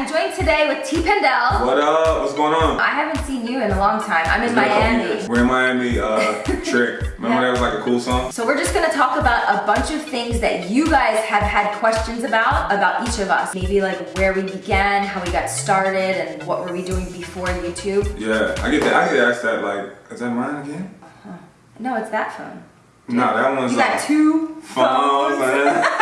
I'm joined today with T. Pindell. What up? What's going on? I haven't seen you in a long time. I'm in Miami. We're in Miami, uh, Trick. Remember Yeah. that was like a cool song? So we're just gonna talk about a bunch of things that you guys have had questions about, about each of us. Maybe like where we began, how we got started, and what were we doing before YouTube. Yeah, I get that. I get asked that like, is that mine again? No, it's that phone. No, that one's You got uh, two phones. phones. man.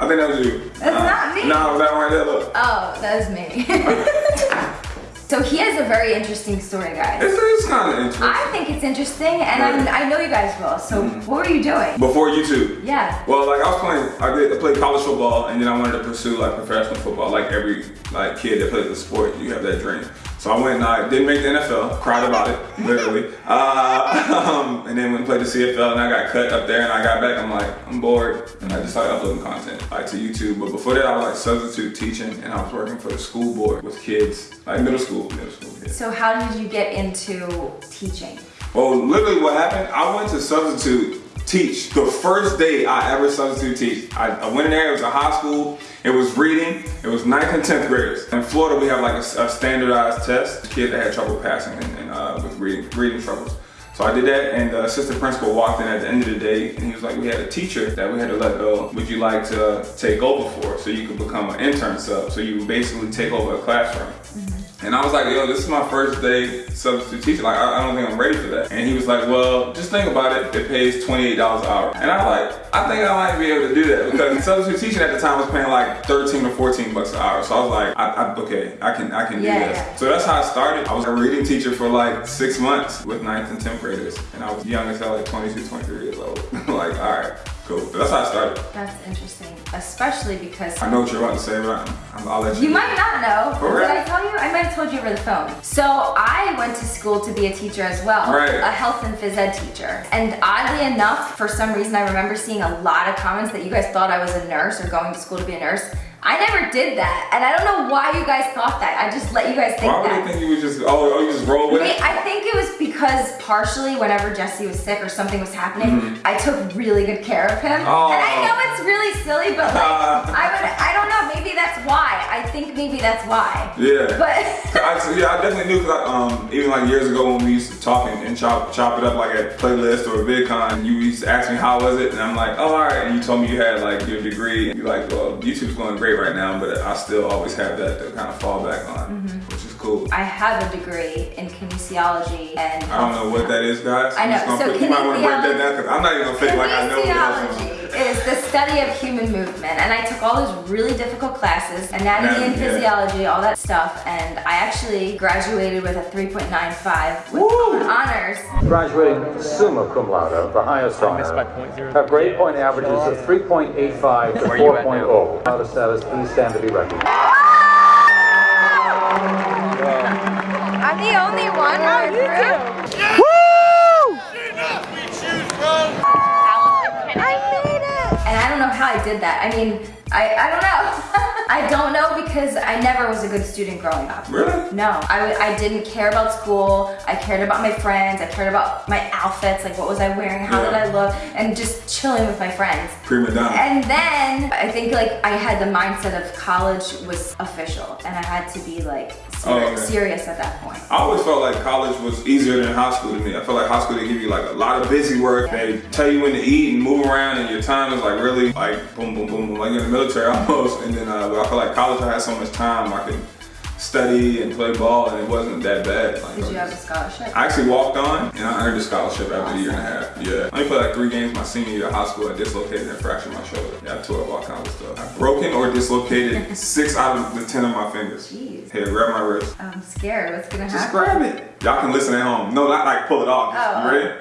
I think that was you. That's not me. No, that one right there. Look. Oh, that is me. so he has a very interesting story, guys. It's, it's kind of interesting. I think it's interesting, and Right. I, I know you guys will. So Mm. what were you doing? Before YouTube. Yeah. Well, like I was playing, I did I played college football, and then I wanted to pursue like professional football. Like every like kid that plays the sport, you have that dream. So I went and I didn't make the NFL, cried about it, literally. Uh, um, and then went and played the CFL, and I got cut up there, and I got back. I'm like, I'm bored, and I just started uploading content like to YouTube. But before that, I was like substitute teaching, and I was working for the school board with kids, like middle school, middle school kids. So how did you get into teaching? Well, literally what happened, I went to substitute teach the first day I ever substitute teach. I, I went in there, it was a high school, it was reading, it was 9th and 10th graders. In Florida, we have like a, a standardized test, kids that had trouble passing and, and uh, with reading, reading troubles. So I did that and the assistant principal walked in at the end of the day and he was like, we had a teacher that we had to let go. Would you like to take over for so you could become an intern sub? So you basically take over a classroom. And I was like, yo, this is my first day substitute teaching. Like, I, I don't think I'm ready for that. And he was like, well, just think about it. It pays $28 an hour. And I was like, I think I might be able to do that because substitute teaching at the time was paying like 13 or 14 bucks an hour. So I was like, I, I, okay, I can, I can Yeah, do this. yeah. So that's how I started. I was a reading teacher for like six months with ninth and 10th graders. And I was young as hell, like 22, 23 years old. like, all right, cool. But that's how I started. That's interesting, especially because I know what you're about to say, but I'm, I'll let you. you might not know. For Did? I tell you? I might have told you over the phone. So I went to school to be a teacher as well. Right. A health and phys ed teacher. And oddly enough, for some reason I remember seeing a lot of comments that you guys thought I was a nurse or going to school to be a nurse. I never did that. And I don't know why you guys thought that. I just let you guys think Why would that. you think you would just, oh, oh you just roll with Wait, it? I think it was because partially whenever Jesse was sick or something was happening, mm-hmm. I took really good care of him. Oh. And I know it's really silly, but like I would I don't know, that's why. I think maybe that's why. Yeah. But I, yeah, I definitely knew because um, even like years ago when we used to talk and, and chop chop it up like at playlist or a VidCon, you used to ask me how was it, and I'm like, oh, all right. And you told me you had like your degree, and you're like, well, YouTube's going great right now, but I still always have that to kind of fall back on, which is cool. I have a degree in kinesiology and I don't know what that is, guys. I I'm know, just gonna so put- you might want to break that kinesiology- down because I'm not even gonna fake like I know what the hell's going on. Kinesiology is the study of human movement, and I took all those really difficult classes, anatomy and Anatomy, yeah. physiology, all that stuff, and I actually graduated with a 3.95 with Woo! honors. graduating summa cum laude, the highest honor. missed by point zero. Have grade point averages of 3.85 to Where are you at 4.0. Out of status, please stand to be recognized. The only one on group. I made it! And I don't know how I did that. I mean, I, I don't know. I don't know because I never was a good student growing up. Really? No, I, I didn't care about school. I cared about my friends. I cared about my outfits, like what was I wearing, how did I look, and just chilling with my friends. Prima donna. And then I think like I had the mindset of college was official and I had to be like Oh, okay. serious at that point. I always felt like college was easier than high school to me. I felt like high school they give you like a lot of busy work. They tell you when to eat and move around, and your time is like really like boom, boom, boom, boom, like you're in the military almost. And then uh, I feel like college I had so much time I could study and play ball, and it wasn't that bad. Like, Did you have a scholarship? I actually walked on and I earned a scholarship after a year and a half. Yeah. I only played like three games my senior year of high school. I dislocated and fractured my shoulder. Yeah, I tore up all kinds of stuff. I've broken or dislocated six out of the ten of my fingers. Jeez. Here, grab my wrist. I'm scared. What's gonna Just happen? grab it. Y'all can listen at home. No, not like pull it off. Just- Oh. You ready?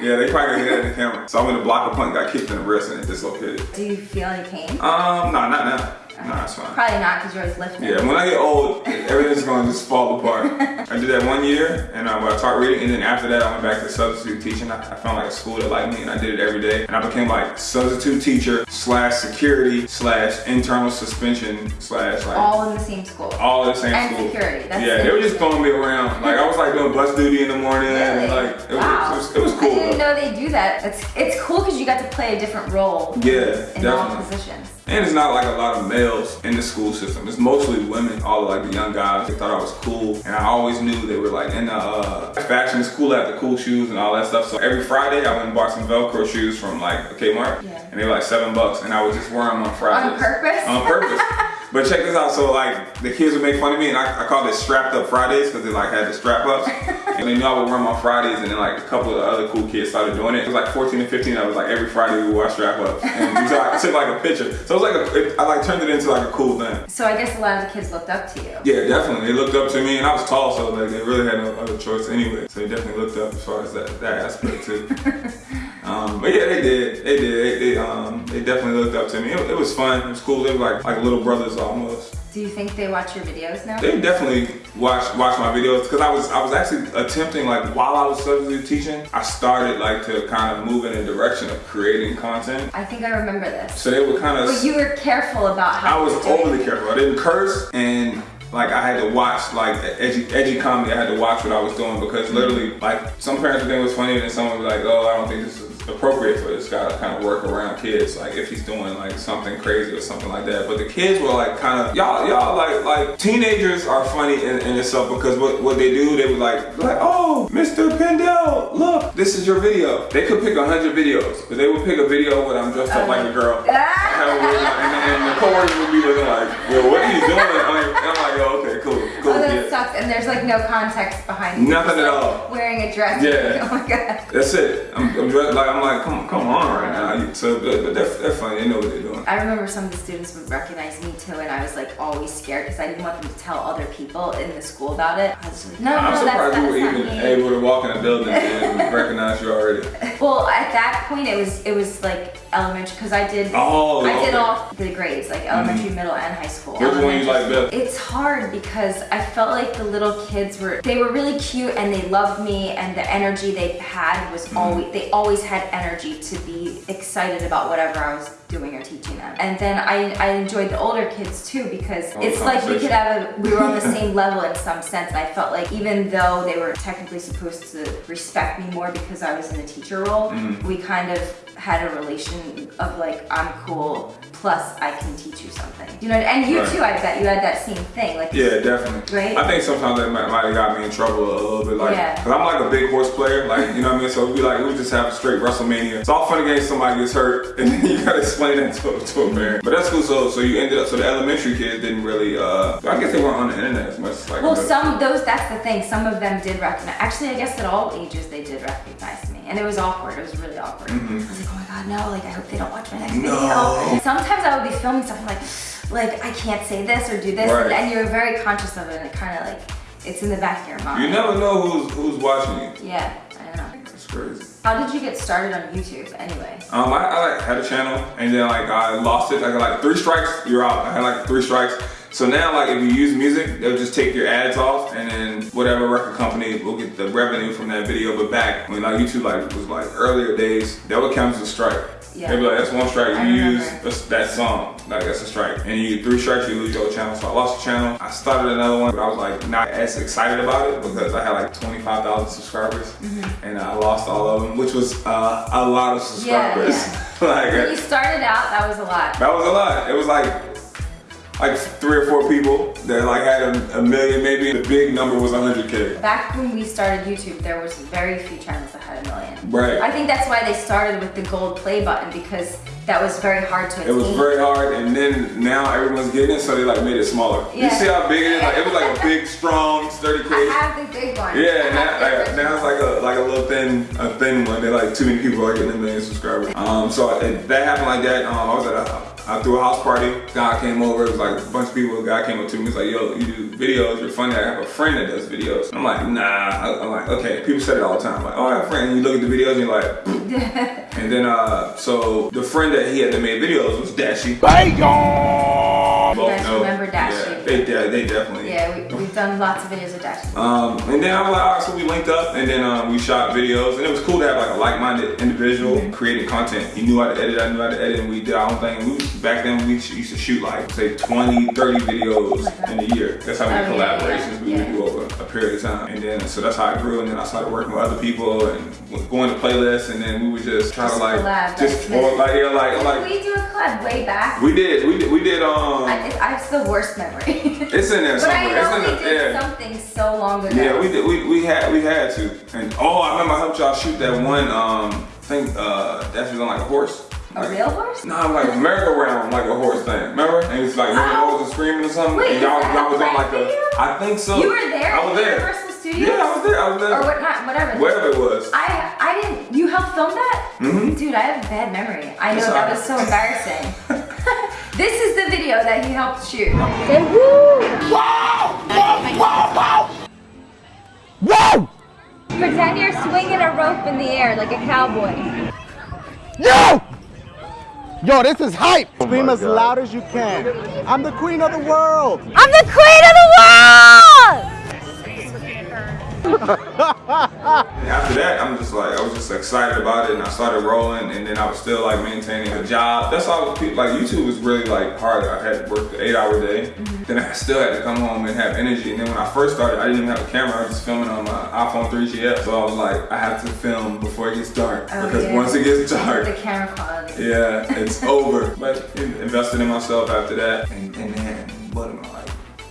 Yeah, they probably gonna that in the camera. So I went to block a punt, got kicked in the wrist, and it dislocated. Do you feel any pain? Um, no, not now. No, it's fine. Probably not because you're always lifting. Yeah, when I get old, everything's gonna just fall apart. I did that one year, and um, I, I taught reading, and then after that, I went back to substitute teaching. I, I found like a school that liked me, and I did it every day. And I became like substitute teacher slash security slash internal suspension slash like all, in the same school. All in the same school. And school. security, that's yeah, they were just throwing me around. Like I was like doing bus duty in the morning, and like it was, wow. it was, it was cool. I didn't though. know they do that. It's it's cool because you got to play a different role Yeah, in all positions. And it's not like a lot of males in the school system. It's mostly women, all of like the young guys. They thought I was cool. And I always knew they were like in the uh, fashion school at the cool shoes and all that stuff. So every Friday I went and bought some Velcro shoes from like Kmart. Yeah. And they were like seven bucks. And I would just wear them on Fridays. On purpose? On purpose. But check this out, so like the kids would make fun of me and I, I called it strapped up Fridays because they like had the strap ups. and they knew I would them on Fridays and then like a couple of the other cool kids started doing it. It was like 14 and 15, I was like every Friday we wore strap ups. And so I took like a picture. So it was like, a, it, I like turned it into like a cool thing. So I guess a lot of the kids looked up to you. Yeah, definitely. They looked up to me and I was tall, so like they really had no other choice anyway. So they definitely looked up as far as that, that aspect too. Um, but yeah, they did. They did. They, they, um, they definitely looked up to me. It, it was fun. It was cool. They were like like little brothers almost. Do you think they watch your videos now? They definitely watch watch my videos because I was I was actually attempting like while I was substitute teaching, I started like to kind of move in a direction of creating content. I think I remember this. So they were kind of. But you were careful about how. I was overly careful. I didn't curse and like I had to watch like edgy, edgy comedy. I had to watch what I was doing because literally like some parents would think it was funny and then someone would be like, oh, I don't think this is appropriate for this guy to kind of work around kids. Like if he's doing like something crazy or something like that. But the kids were like kind of y'all y'all like like teenagers are funny in, in itself because what what they do they were like like oh Mr. Pindell look this is your video. They could pick a hundred videos, but they would pick a video when I'm dressed up like a girl. Uh. I have a wig on, and, and the coworkers would be looking like, well, what are you doing? I'm like, I'm like oh, okay, cool, cool. Oh, that yeah. sucks. And there's like no context behind it. Nothing at like, all. Wearing a dress. Yeah. Oh my god. That's it. I'm, I'm dressed like I'm like, come come on right now. You- So, but, but they're, they're funny. They know what they're doing. I remember some of the students would recognize me too, and I was like always scared because I didn't want them to tell other people in the school about it. I was like, no, I'm no, that's, surprised you that's were even me. able to walk in a building and recognize you already. Well, at that point, it was it was like elementary because I did Oh, I did okay. all the grades like elementary, middle, and high school. Which one you like best? It's hard because I felt like the little kids were they were really cute and they loved me and the energy they had was Mm-hmm. always they always had energy to be excited about whatever I was doing or teaching them. And then I I enjoyed the older kids too because it's like we could have a we were on the same level in some sense. I felt like even though they were technically supposed to respect me more because I was in the teacher role, Mm-hmm. we kind of had a relation of like I'm cool plus I can teach you something. You know, and you Right. too. I bet you had that same thing. Like Yeah, definitely. Right? I think sometimes that might, might have got me in trouble a little bit, like, Yeah. cause I'm like a big horse player, like, you know what I mean? So we like, we just have a straight WrestleMania. It's all fun and games, somebody gets hurt, and then you gotta explain that to, to a parent. But that's cool, so, so you ended up, so the elementary kids didn't really, uh, I guess they weren't on the internet as much, like, Well, some those that's the thing. Some of them did recognize. Actually, I guess at all ages they did recognize me, and it was awkward. It was really awkward. I was like, oh my god, no! Like I hope they don't watch my next. No. video. Sometimes I would be filming stuff. I'm like, like I can't say this or do this, Right. and, and you're very conscious of it, and it kind of like it's in the back of your mind. you never know who's, who's watching you. Yeah, I know. It's crazy. How did you get started on YouTube anyway? Um, I, I like had a channel and then like I lost it. I got like three strikes, you're out. I had like three strikes. So now like if you use music, they'll just take your ads off and then whatever record company will get the revenue from that video. But back when like YouTube like was like earlier days, that would count as a strike. Yeah. They'd be like, that's one strike. You use that song, like that's a strike. And you get three strikes, you lose your channel. So I lost the channel. I started another one, but I was like not as excited about it because I had like 25,000 subscribers Mm-hmm. and I lost all of them, which was uh, a lot of subscribers. Yeah, subscribers. like When you started out, that was a lot. that was a lot. It was like like three or four people that like had a, a million maybe. The big number was 100k. Back when we started YouTube, there was very few channels that had a million. Right. I think that's why they started with the gold play button because that was very hard to attain. It was very hard, and then now everyone's getting it, so they like made it smaller. You see how big it is? Like it was like a big, strong, sturdy I case. have the big one. Yeah, I now, like, now it's like a like a little thin a thin one. They like too many people are getting a million subscribers. Um, so it, that happened like that. Um, I was at a I threw a house party. Guy came over. It was like a bunch of people. A guy came up to me. He's like, "Yo, you do videos. You're funny. I have a friend that does videos." I'm like, "Nah." I- I'm like, "Okay." People say it all the time. Like, "Oh, I have a friend." And you look at the videos and you're like, and then uh, so the friend that he had that made videos was Dashie. You guys know. remember Dashie? Dashie. they, they definitely. Yeah, we, we've done lots of videos with Dashie. Um, and then I was like, all right, so we linked up, and then um, we shot videos, and it was cool to have like a like-minded individual Mm-hmm. creating content. He knew how to edit, I knew how to edit, and we did our own thing. We back then we used to shoot like say 20, 30 videos in a year. That's how many Oh, collaborations yeah, we yeah. would do over a period of time. And then so that's how I grew, and then I started working with other people and going to playlists, and then we would just try Just to like collab, just like- or, like yeah, like like we do a collab way back? we did we did we did um I, I have the worst memory. it's in there somewhere. but I know we it's in did the, yeah. something so long ago. Yeah, we did. We, we had we had to. And oh, I remember I helped y'all shoot that one. Um, thing uh, that was on like a horse. A real horse? Nah, like a merry-go-round, like a horse thing. Remember? And it's like Oh. was screaming or something. Wait, and y'all, is that y'all was on like a. I think so. You were there I was there. Universal Studios? Yeah, I was there. I was there. Or what? Not whatever. Wherever it was. I I didn't. You helped film that? Mhm. Dude, I have a bad memory. I know That's that all was so embarrassing. this is the video that he helped shoot. Whoa! Pretend you're swinging a rope in the air like a cowboy. Yo! Yo, this is hype! Oh Scream my as loud as you can. I'm the queen of the world. I'm the queen of the world! And after that, I'm just like, I was just excited about it, and I started rolling, and then I was still like maintaining a job. That's all. Like YouTube was really like hard. I had to work the eight-hour day. Mm-hmm. Then I still had to come home and have energy. And then when I first started, I didn't even have a camera. I was just filming on my iPhone 3GS. So I was like, I have to film before it gets dark Oh, because yeah. once it gets dark, The camera quality. yeah, it's over. But in- invested in myself after that, and, and then what am I like?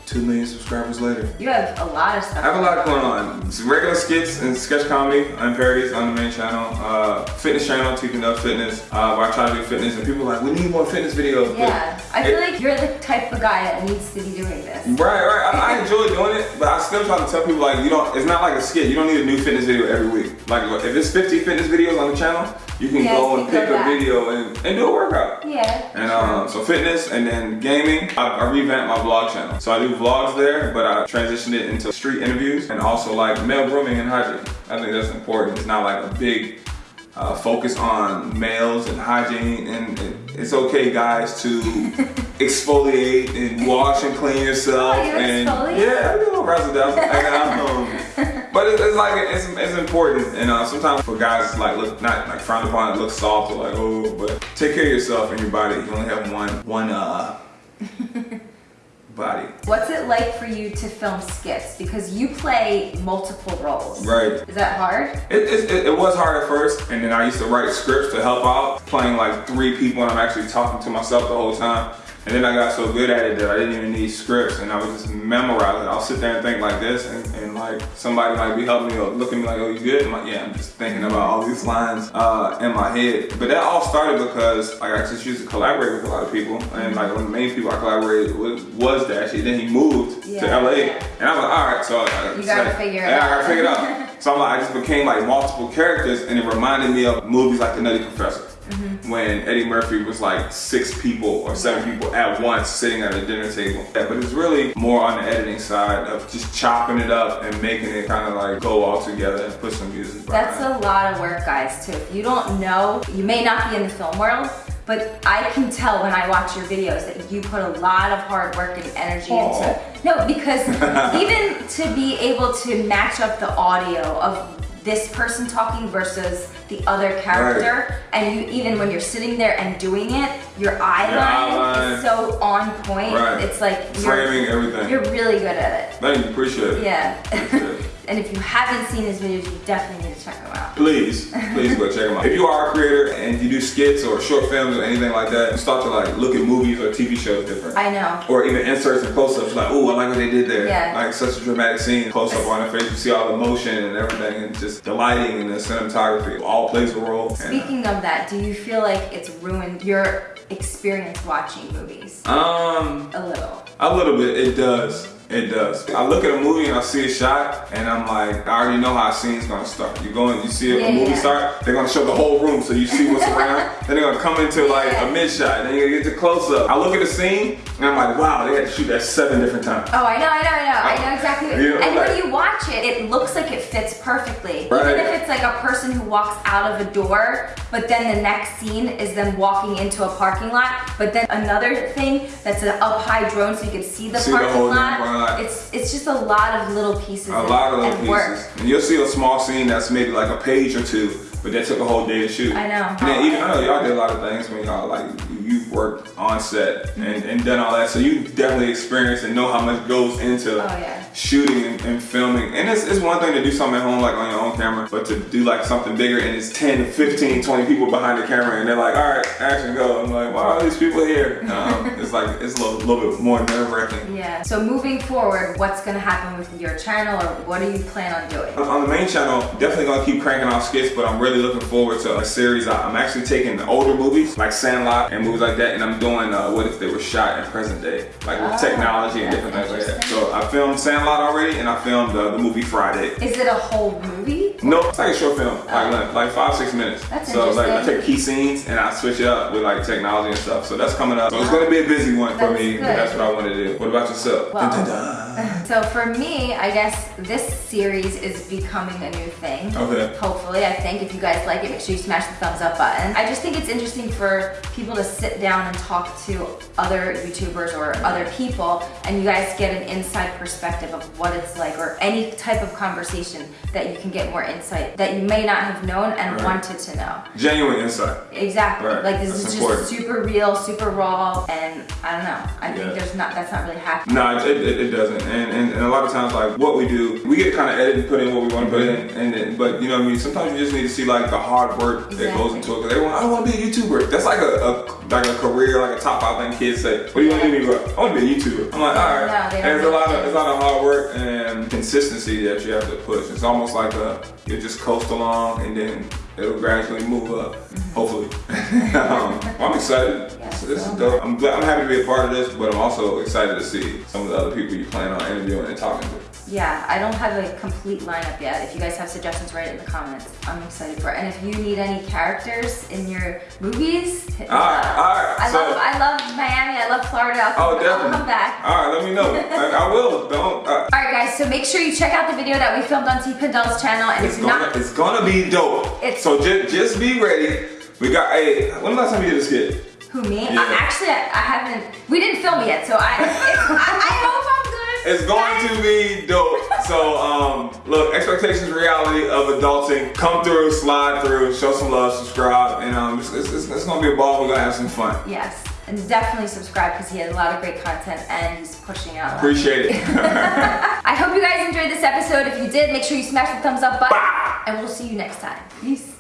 Two million subscribers later. You have a lot of stuff. I have a lot going on. Some regular skits and sketch comedy and parodies on the main channel. Uh, fitness channel, Teaching Up Fitness, uh, where I try to do fitness and people are like, we need more fitness videos. But Yeah, I feel it- like you're the type of guy that needs to be doing this. Right, right. I, I enjoy doing it, but I still try to tell people like you don't. It's not like a skit. You don't need a new fitness video every week. Like if it's 50 fitness videos on the channel, you can Yeah, go and pick go a video and, and do a workout. Yeah. And um, so fitness and then gaming, I, I revamped my vlog channel. So I do vlogs there, but I transitioned it into street interviews and also like male grooming and hygiene. I think that's important. It's not like a big uh, focus on males and hygiene, and it, it's okay, guys, to exfoliate and wash and clean yourself. Oh, you and exfoliate? yeah, I do a razzle dazzle. But it, it's like it's, it's important, and uh, sometimes for guys, it's like look not like frowned upon, it looks soft or like oh, but take care of yourself and your body. You only have one one uh body. What's it like for you to film skits? Because you play multiple roles. Right. Is that hard? It, it, it, it was hard at first, and then I used to write scripts to help out, playing like three people, and I'm actually talking to myself the whole time. And then I got so good at it that I didn't even need scripts, and I would just memorize it. I'll sit there and think like this, and, and like somebody might be helping me or look at me like, "Oh, you good?" I'm like, "Yeah." I'm just thinking about all these lines uh, in my head. But that all started because like I just used to collaborate with a lot of people, and like one of the main people I collaborated with was Dashie. Then he moved to LA, and I was like, "All right." So I, You gotta figure it yeah, I gotta figure it out. So I'm like, I just became like multiple characters, and it reminded me of movies like The Nutty Professor, Mm-hmm. when Eddie Murphy was like six people or seven people at once sitting at a dinner table. Yeah, but it's really more on the editing side of just chopping it up and making it kind of like go all together and put some music. That's behind a lot of work, guys, too. If you don't know, you may not be in the film world, but I can tell when I watch your videos that you put a lot of hard work and energy Aw. into. No, because even to be able to match up the audio of this person talking versus the other character, and you even when you're sitting there and doing it, your eye Your eye line line. is so on point. Right. It's like framing everything. you're really good at it. Thank you, appreciate it. Yeah. Appreciate it. and if you haven't seen his videos, you definitely need to check them out. Please, please go check them out. If you are a creator and you do skits or short films or anything like that, you start to like look at movies or TV shows different. I know. or even inserts and close-ups like, oh, I like what they did there. Yeah. Like such a dramatic scene, close-up on her face, you see all the motion and everything, and just the lighting and the cinematography all plays a role. And, Speaking of that, do you feel like it's ruined your experience watching movies? um, A little. a little bit, it does. It does. I look at a movie and I see a shot, and I'm like, I already know how a scene's gonna start. You go and you see a movie yeah. start, they're gonna show the whole room so you see what's around. then they're gonna come into like a mid shot, then you get the close up. I look at a scene And I'm like, wow, they had to shoot that seven different times. Oh, I know, I know, I know. I know exactly. You know, and like- when you watch it, it looks like it fits perfectly. Right. Even if it's like a person who walks out of a door, but then the next scene is them walking into a parking lot, but then another thing that's an up high drone so you can see the See the parking whole lot. parking lot. It's it's just a lot of little pieces. A and, lot of little and work. pieces. And you'll see a small scene that's maybe like a page or two, but that took a whole day to shoot. I know. And then even I know y'all did a lot of things when y'all like you've worked on set and, and done all that, so you definitely experienced and know how much goes into Oh, yeah. shooting and, and filming. And it's, it's one thing to do something at home like on your own camera, but to do like something bigger and it's 10, 15, 20 people behind the camera and they're like, all right, action go. I'm like, why are these people here? Um, it's like it's a little, little bit more nerve wracking. Yeah. So moving forward, what's gonna happen with your channel, or what do you plan on doing? On the main channel, definitely gonna keep cranking out skits, but I'm really looking forward to a series. I'm actually taking the older movies like Sandlot and movies like that, and I'm doing uh, what if they were shot in present day, like with Oh, technology and different things like that. So I filmed Sandlot already, and I filmed uh, the movie Friday. Is it a whole movie? No, it's like a short film, like, like like five six minutes. That's so like I take key scenes and I switch it up with like technology and stuff. So that's coming up. So it's gonna be a busy one for That's me. good. That's what I want to do. What about yourself? Well, Dun, dun, dun. So for me, I guess this series is becoming a new thing. Okay. Hopefully, I think if you guys like it, make sure you smash the thumbs up button. I just think it's interesting for people to sit down and talk to other YouTubers or other people, and you guys get an inside perspective of what it's like, or any type of conversation that you can get more insight that you may not have known and Right. wanted to know. Genuine insight. Exactly. Right. Like this That's is important. just super real, super raw, and I don't know. I think there's not that's not really happening. No, it, it, it doesn't. And, and, and a lot of times, like what we do, we get kind of edited and put in what we want to put in. Mm-hmm. And then, but you know what I mean. Sometimes you just need to see like the hard work that goes into it. Because everyone, I want to be a YouTuber. That's like a, a like a career, like a top five thing kids say. What do you want to do. I want to be a YouTuber. I'm like, all right. No, it's a lot of it's a lot of hard work and consistency that you have to push. It's almost like a you just coast along and then it'll gradually move up. Hopefully. um, I'm excited. Yeah, this is so am dope. I'm glad, I'm happy to be a part of this, but I'm also excited to see some of the other people you plan on interviewing and talking to. Yeah, I don't have a complete lineup yet. If you guys have suggestions, write it in the comments. I'm excited for it. And if you need any characters in your movies, hit me All right, up. all right, I so- love I love Miami. I love Florida. I'll, Oh, I'll definitely. come back. All right, let me know. I, I will. Don't. Uh, All right, guys. So make sure you check out the video that we filmed on T Pindell's channel. And it's gonna, not, it's gonna be dope. It's- so just, just be ready. We got. Hey, when the last time you did a skit? who me? Yeah. Uh, actually, I, I haven't. We didn't film it yet, so I. I, I hope. It's going to be dope. So, um, look, expectations, reality of adulting. Come through, slide through, show some love, subscribe, and um, it's, it's, it's, it's gonna be a ball. We're gonna have some fun. Yes, and definitely subscribe because he has a lot of great content and he's pushing out. Appreciate it. I hope you guys enjoyed this episode. If you did, make sure you smash the thumbs up button. Bah! And we'll see you next time. Peace.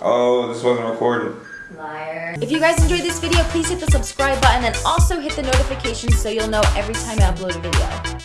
oh, this wasn't recorded. Liar. If you guys enjoyed this video, please hit the subscribe button and also hit the notifications so you'll know every time I upload a video.